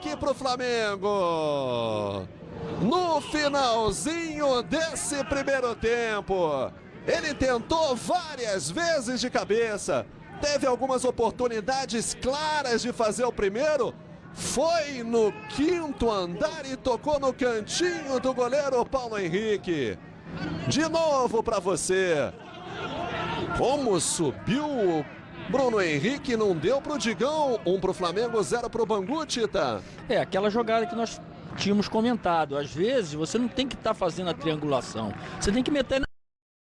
Bruno Henrique pro Flamengo. No finalzinho desse primeiro tempo, ele tentou várias vezes de cabeça, teve algumas oportunidades claras de fazer o primeiro, foi no quinto andar e tocou no cantinho do goleiro Paulo Henrique. De novo para você. Como subiu o Bruno Henrique, não deu pro Digão. Um pro Flamengo, zero pro Bangu, Tita. É, aquela jogada que nós tínhamos comentado. Às vezes você não tem que estar tá fazendo a triangulação. Você tem que meter